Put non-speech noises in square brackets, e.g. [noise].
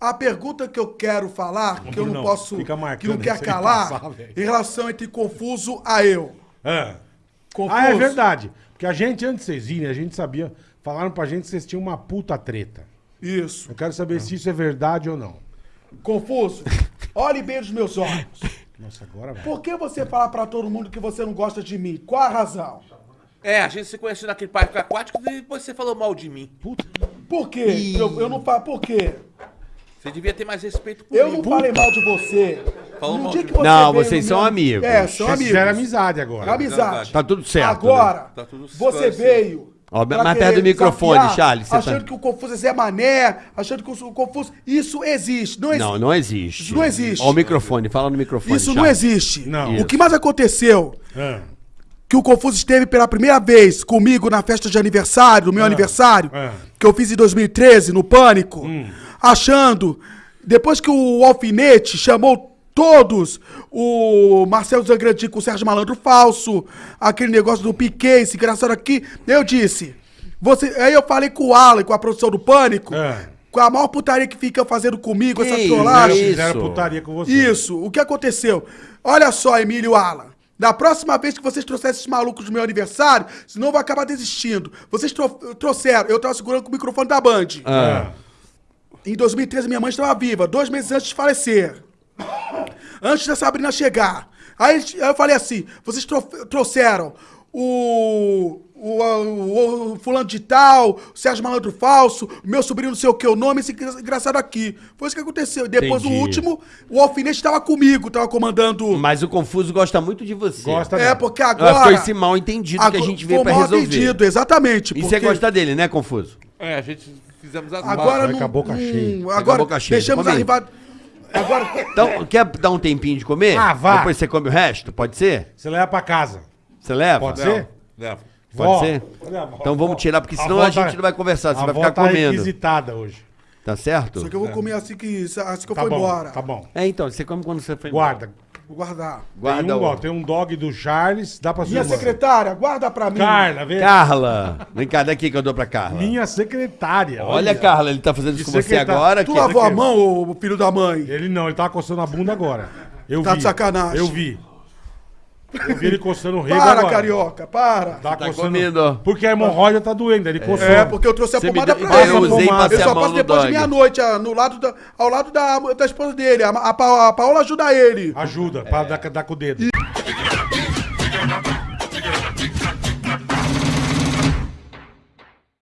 A pergunta que eu quero falar, que eu não Não, posso, que não [laughs] quer calar, passar, velho. em relação entre Confuso a eu. Ah. Confuso. Ah, é verdade. Porque a gente, antes de vocês irem, a gente sabia. Falaram pra gente que vocês tinham uma puta treta. Isso. Eu quero saber se isso é verdade ou não. Confuso, [laughs] olhe bem nos meus olhos. Nossa, agora vai. Por que você fala pra todo mundo que você não gosta de mim? Qual a razão? É, a gente se conheceu naquele parque aquático e depois você falou mal de mim. Por quê? Eu, eu não falo. Por quê? Você devia ter mais respeito comigo. Eu não falei mal de você. Falou No mal dia de que mim. Não, veio vocês no são meu- amigos. É, são Vocês amigos. fizeram amizade agora. Amizade. Tá tudo certo, Agora, Tá tudo você esclarecido. veio. Ó, pra mais querer perto do microfone, desafiar, Charles, você tá- Achando que o Confuso é Zé Mané, achando que o Confuso. Isso existe. Não, existe. Não, não existe. Isso não existe. Ó o microfone, fala no microfone. Isso não Charles. existe. Não. O que mais aconteceu? Ah. Que o Confuso esteve pela primeira vez comigo na festa de aniversário, no meu aniversário, ah. que eu fiz em 2013, no Pânico, Hum. Achando. Depois que o Alfinete chamou todos, o Marcelo Zangrandi com o Sérgio Malandro falso, aquele negócio do Piquet, esse engraçado aqui, eu disse. Você, aí eu falei com o Alan, com a produção do Pânico, Ah. com a maior putaria que fica fazendo comigo, essa Que trollagem. isso? Fizeram putaria com você. Isso, o que aconteceu? Olha só, Emílio Alan. Da próxima vez que vocês trouxerem esses malucos no meu aniversário, senão eu vou acabar desistindo. Vocês tro- trouxeram, eu tava segurando com o microfone da Band. Ah. Em 2013, minha mãe estava viva, dois meses antes de falecer. Antes da Sabrina chegar. Aí eu falei assim: vocês tro- trouxeram o, o, o- o fulano de tal, o Sérgio Malandro Falso, o meu sobrinho não sei o que, o nome, esse engra- engraçado aqui. Foi isso que aconteceu. Depois Entendi. o último, o Alfinete estava comigo, estava comandando. Mas o Confuso gosta muito de você. Gosta É, dela. porque agora. ficou esse mal entendido que a agora- gente veio foi pra mal resolver. atendido, exatamente. E você porque gosta dele, né, Confuso? É, a gente fizemos as Agora não. com a boca cheia. hum, com a agora boca cheia, deixamos a rivalidade. Agora. Então, quer dar um tempinho de comer? Ah, vá. Depois você come o resto? Pode ser? Você leva pra casa. Você leva? Pode ser? não. Pode Vó, ser? a vó. Então vamos tirar, porque senão avó a gente não vai conversar, você a vai ficar tá comendo. requisitada hoje. Tá certo? Só que eu vou comer assim que, assim que eu Tá for bom, embora. tá bom. É, então, você come quando você foi Guarda. Vou guardar. Guarda tem, um, ó, tem um dog do Charles, dá pra irmã. secretária, guarda pra mim. Carla, vem. Carla! Vem cá, daqui que eu dou pra Carla. Minha secretária. Olha, Carla, ele tá fazendo isso com você agora. Tu que- lavou a mão, ô filho da mãe? Ele não, ele tava coçando a bunda agora. Eu Tá vi. de sacanagem. Eu vi. Eu vi ele coçando o rei Para, agora. carioca, para. Tá, tá. Comendo. Porque a hemorroida tá doendo, ele é. coçou. É, porque eu trouxe a Você pomada deu... pra ele. Eu, usei pomada. eu só passo depois de meia-noite, ah, no lado da, ao lado da, da esposa dele. A, a, a Paola ajuda ele. Ajuda, é. pra dar, dar com o dedo. E...